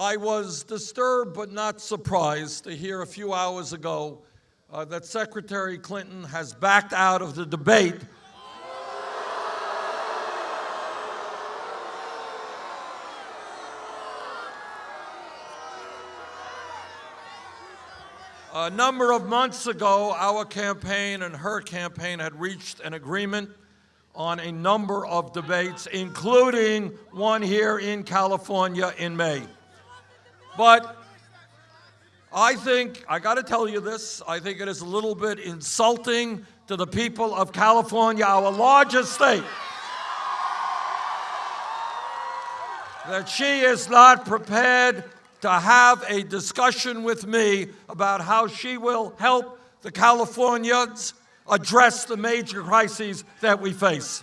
I was disturbed but not surprised to hear a few hours ago uh, that Secretary Clinton has backed out of the debate A number of months ago, our campaign and her campaign had reached an agreement on a number of debates, including one here in California in May. But I think, I got to tell you this, I think it is a little bit insulting to the people of California, our largest state, that she is not prepared to have a discussion with me about how she will help the Californians address the major crises that we face.